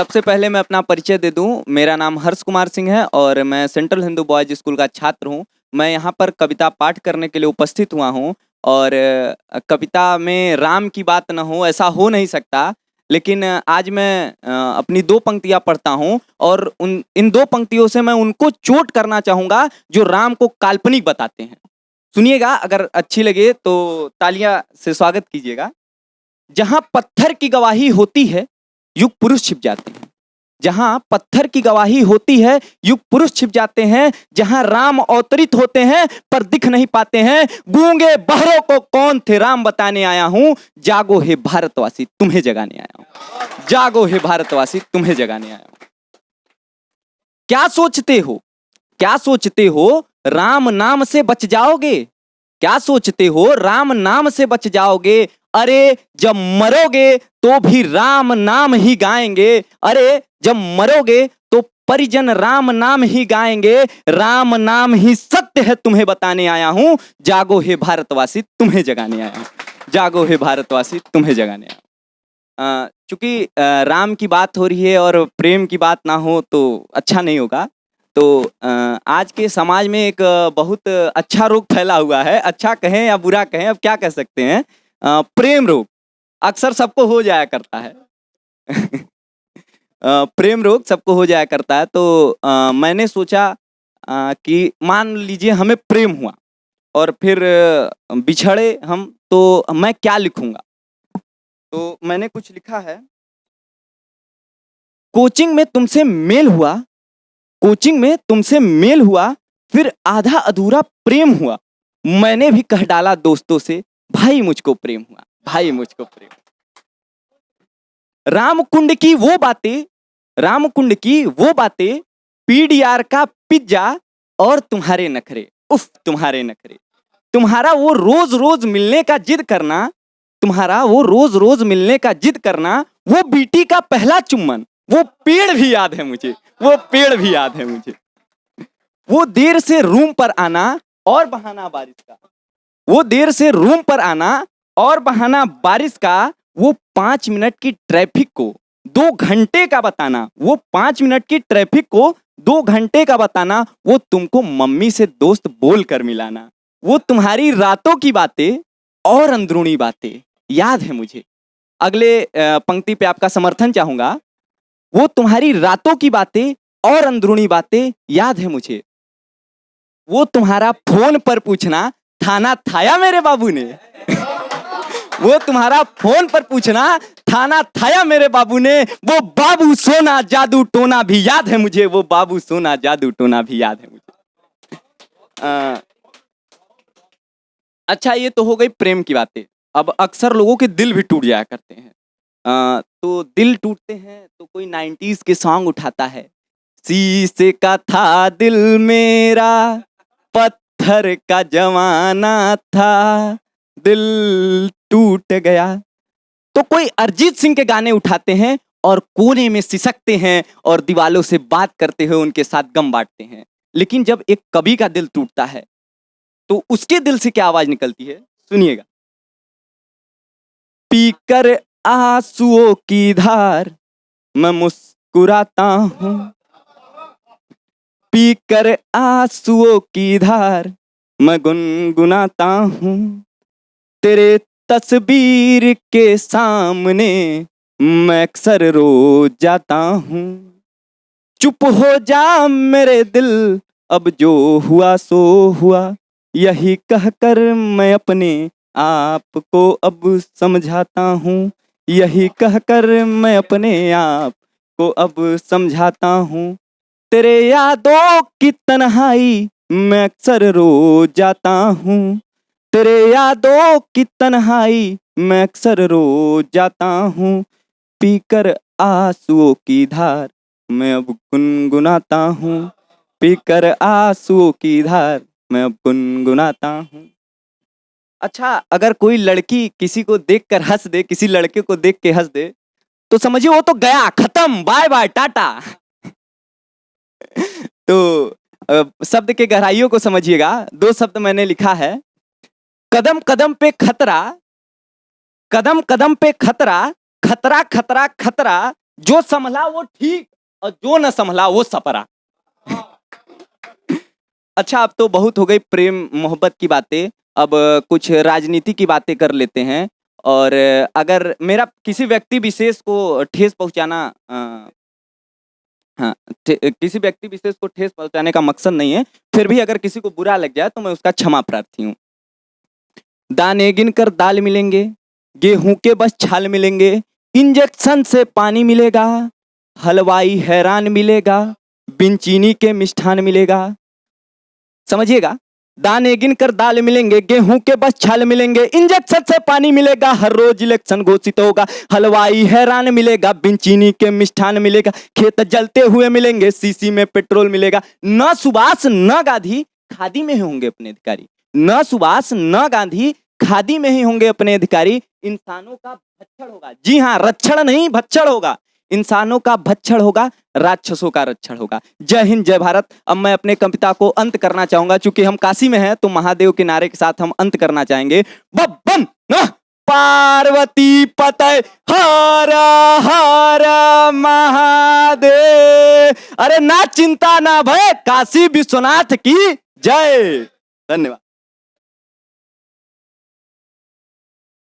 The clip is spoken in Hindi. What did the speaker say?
सबसे पहले मैं अपना परिचय दे दूँ। मेरा नाम हर्ष कुमार सिंह है और मैं सेंट्रल हिंदू बॉयज़ स्कूल का छात्र हूँ। मैं यहाँ पर कविता पाठ करने के लिए उपस्थित हुआ हूँ और कविता में राम की बात न हो ऐसा हो नहीं सकता, लेकिन आज मैं अपनी दो पंक्तियाँ पढ़ता हूँ और उन, इन दो पंक्तियों से मैं उनको चोट करना चाहूँगा जो राम को काल्पनिक बताते हैं। सुनिएगा, अगर अच्छी लगे तो तालियाँ से स्वागत कीजिएगा। जहाँ पत्थर की गवाही होती है युग पुरुष छिप जाते हैं। जहाँ पत्थर की गवाही होती है, युग पुरुष छिप जाते हैं। जहाँ राम अवतरित होते हैं, पर दिख नहीं पाते हैं। गूँगे बहरों को कौन थे? राम बताने आया हूँ। जागो हे भारतवासी, तुम्हें जगाने आया हूँ। जागो हे भारतवासी, तुम्हें जगाने आया हूँ। क्या सोचते हो? क्या सोचते हो? राम नाम से बच जाओगे? क्या सोचते हो? राम नाम से बच जाओगे। अरे, जब मरोगे तो भी राम नाम ही गाएँगे। अरे, जब मरोगे तो परिजन राम नाम ही गाएँगे। राम नाम ही सत्य है तुम्हें बताने आया हूँ। जागो हे भारतवासी, तुम्हें जगाने आया हूँ। जागो हे भारतवासी, तुम्हें जगाने आया। चूँकि राम की बात हो रही है और प्रेम की बात ना हो तो अच्छा नहीं होगा। तो आज के समाज में एक बहुत अच्छा रोग फैला हुआ है। अच्छा कहें या बुरा कहें, अब क्या कह सकते हैं? प्रेम रोग अक्सर सबको हो जाया करता है। प्रेम रोग सबको हो जाया करता है। तो मैंने सोचा कि मान लीजिए हमें प्रेम हुआ और फिर बिछड़े हम तो मैं क्या लिखूँगा? तो मैंने कुछ लिखा है, कोचिंग में तुमसे मेल हुआ कोचिंग में तुमसे मेल हुआ, फिर आधा अधूरा प्रेम हुआ। मैंने भी कह डाला दोस्तों से, भाई मुझको प्रेम हुआ, भाई मुझको प्रेम रामकुंड की वो बातें, रामकुंड की वो बातें, पीडीआर का पिज्जा और तुम्हारे नखरे, उफ, तुम्हारे नखरे। तुम्हारा वो रोज रोज मिलने का जिद करना, तुम्हारा वो रोज रोज मिलने का जिद करना, वो बीटी का पहला चुम्बन। वो पेड़ भी याद है मुझे, वो पेड़ भी याद है मुझे। वो देर से रूम पर आना और बहाना बारिश का। वो देर से रूम पर आना और बहाना बारिश का, वो पाँच मिनट की ट्रैफ़िक को, दो घंटे का बताना। वो पाँच मिनट की ट्रैफ़िक को, दो घंटे का बताना। वो तुमको मम्मी से दोस्त बोल कर मिलाना। वो तुम्हारी रातों की बातें और अंदरूनी बातें। याद है मुझे। अगले पंक्ति पे आपका समर्थन चाहूँगा। वो तुम्हारी रातों की बातें और अंदरूनी बातें याद है मुझे। वो तुम्हारा फ़ोन पर पूछना थाना थाया मेरे बाबू ने? वो तुम्हारा फ़ोन पर पूछना थाना थाया मेरे बाबू ने? वो बाबू सोना जादू टोना भी याद है मुझे वो बाबू सोना जादू टोना भी याद है मुझे। अ, अच्छा ये तो हो गई प्रेम की बातें। अब अक्सर लोगों के दिल भी टूट जाया करते हैं। तो दिल टूटते हैं तो कोई नाइन्टीज के सॉन्ग उठाता है। शीशे का था दिल मेरा, पत्थर का जमाना था, दिल टूट गया। तो कोई अरिजीत सिंह के गाने उठाते हैं और कोने में सिसकते हैं और दीवालों से बात करते हुए उनके साथ गम बांटते हैं। लेकिन जब एक कवि का दिल टूटता है तो उसके दिल से क्या आवाज़ निकलती है? सुनिएगा। पीकर आंसुओं की धार मैं मुस्कुराता हूँ। पीकर आंसुओं की धार मैं गुनगुनाता हूँ। तेरे तस्वीर के सामने मैं अक्सर रो जाता हूँ। चुप हो जा मेरे दिल, अब जो हुआ सो हुआ। यही कहकर मैं अपने आप को अब समझाता हूँ। यही कहकर मैं अपने आप को अब समझाता हूँ। तेरे यादों की तन्हाई मैं अक्सर रो जाता हूँ। तेरे यादों की तन्हाई मैं अक्सर रो जाता हूँ। पीकर आंसुओं की धार मैं अब गुनगुनाता हूँ। पीकर आंसुओं की धार मैं अब गुनगुनाता हूँ। अच्छा अगर कोई लड़की किसी को देखकर हंस दे, किसी लड़के को देख के हंस दे तो समझिए वो तो गया, खत्म बाय बाय टाटा। तो शब्द के गहराइयों को समझिएगा। दो शब्द मैंने लिखा है। कदम कदम पे खतरा, कदम कदम पे खतरा खतरा खतरा खतरा, जो संभला वो ठीक और जो न संभला वो सपरा। अच्छा अब तो बहुत हो गई प्रेम, मोहब्बत की बातें। अब कुछ राजनीति की बातें कर लेते हैं और अगर मेरा किसी व्यक्ति विशेष को ठेस पहुंचाना हाँ किसी व्यक्ति विशेष को ठेस पहुँचाने का मकसद नहीं है, फिर भी अगर किसी को बुरा लग जाए तो मैं उसका क्षमा प्रार्थी हूँ। दाने गिन कर दाल मिलेंगे, गेहूँ के बस छाल मिलेंगे, इंजेक्शन से पानी मिलेगा, हलवाई हैरान मिलेगा बिन चीनी के मिष्ठान मिलेगा। समझिएगा? दाने गिन कर दाल मिलेंगे, गेहूँ के बस छाल मिलेंगे, इंजेक्शन से पानी मिलेगा, हर रोज इलेक्शन घोषित होगा, हलवाई हैरान मिलेगा बिन चीनी के मिष्ठान मिलेगा, खेत जलते हुए मिलेंगे, सीसी में पेट्रोल मिलेगा, न सुभाष, न गांधी खादी में ही होंगे अपने अधिकारी, न सुभाष, न गांधी खादी में ही होंगे अपने अधिकारी, इंसानों का भक्षण होगा, जी हाँ रक्षण नहीं, भक्षण होगा इंसानों का भक्षण होगा, राक्षसों का रक्षण होगा। जय हिंद, जय भारत। अब मैं अपने कविता को अंत करना चाहूँगा। चूँकि हम काशी में हैं तो महादेव के नारे के साथ हम अंत करना चाहेंगे। बब्बन पार्वती पतय, हर हर, महादेव। अरे ना चिंता ना भय, काशी विश्वनाथ की जय। धन्यवाद।